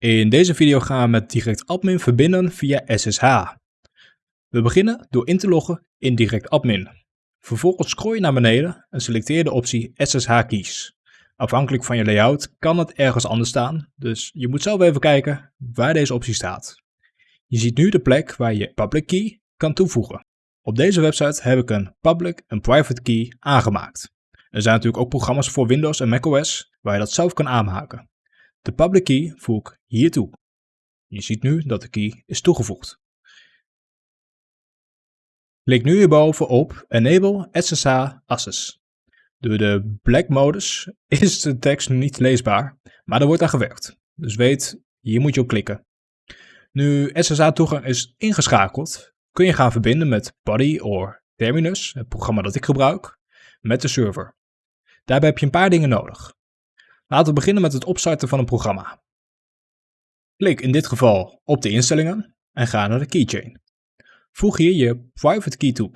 In deze video gaan we met DirectAdmin verbinden via SSH. We beginnen door in te loggen in DirectAdmin. Vervolgens scroll je naar beneden en selecteer de optie SSH Keys. Afhankelijk van je layout kan het ergens anders staan, dus je moet zelf even kijken waar deze optie staat. Je ziet nu de plek waar je public key kan toevoegen. Op deze website heb ik een public en private key aangemaakt. Er zijn natuurlijk ook programma's voor Windows en macOS waar je dat zelf kan aanmaken. De public key voeg ik hier toe. Je ziet nu dat de key is toegevoegd. Klik nu hierboven op Enable SSH Access. Door de black modus is de tekst niet leesbaar, maar er wordt aan gewerkt. Dus weet, hier moet je op klikken. Nu SSH toegang is ingeschakeld, kun je gaan verbinden met Buddy of Terminus, het programma dat ik gebruik, met de server. Daarbij heb je een paar dingen nodig. Laten we beginnen met het opstarten van een programma. Klik in dit geval op de instellingen en ga naar de keychain. Voeg hier je private key toe,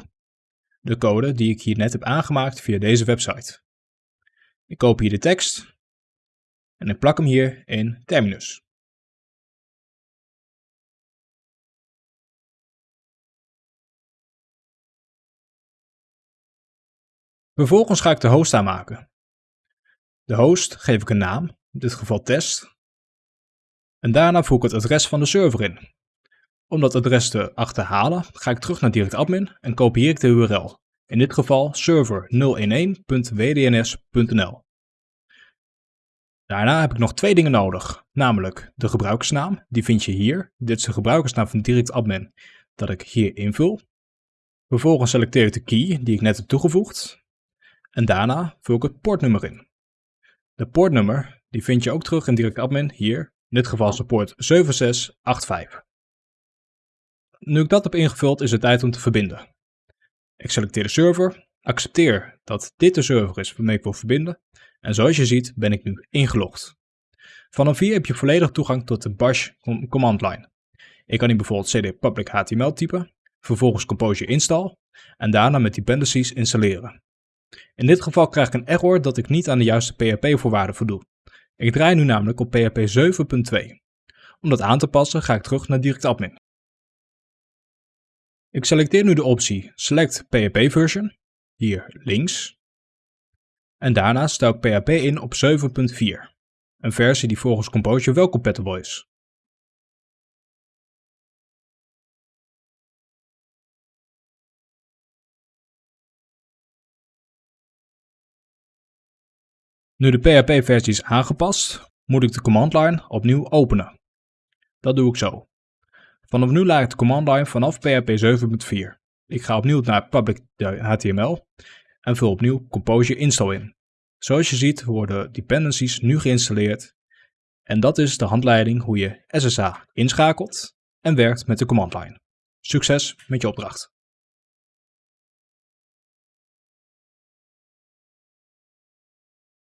de code die ik hier net heb aangemaakt via deze website. Ik kopieer de tekst en ik plak hem hier in Terminus. Vervolgens ga ik de host aanmaken. De host geef ik een naam, in dit geval test. En daarna voeg ik het adres van de server in. Om dat adres te achterhalen ga ik terug naar DirectAdmin en kopieer ik de URL. In dit geval server011.wdns.nl. Daarna heb ik nog twee dingen nodig, namelijk de gebruikersnaam, die vind je hier. Dit is de gebruikersnaam van DirectAdmin dat ik hier invul. Vervolgens selecteer ik de key die ik net heb toegevoegd. En daarna vul ik het poortnummer in. De poortnummer die vind je ook terug in DirectAdmin hier, in dit geval is de poort 7685. Nu ik dat heb ingevuld is het tijd om te verbinden. Ik selecteer de server, accepteer dat dit de server is waarmee ik wil verbinden en zoals je ziet ben ik nu ingelogd. Vanaf hier heb je volledig toegang tot de bash command line. Ik kan hier bijvoorbeeld cd public html typen, vervolgens Composure install en daarna met dependencies installeren. In dit geval krijg ik een error dat ik niet aan de juiste PHP-voorwaarden voldoe. Ik draai nu namelijk op PHP 7.2. Om dat aan te passen ga ik terug naar DirectAdmin. Ik selecteer nu de optie Select PHP Version, hier links. En daarna stel ik PHP in op 7.4, een versie die volgens Composure wel compatible is. Nu de PHP-versie is aangepast, moet ik de command line opnieuw openen. Dat doe ik zo. Vanaf nu laat ik de command line vanaf PHP 7.4. Ik ga opnieuw naar public HTML en vul opnieuw Composure install in. Zoals je ziet worden dependencies nu geïnstalleerd en dat is de handleiding hoe je SSH inschakelt en werkt met de command line. Succes met je opdracht!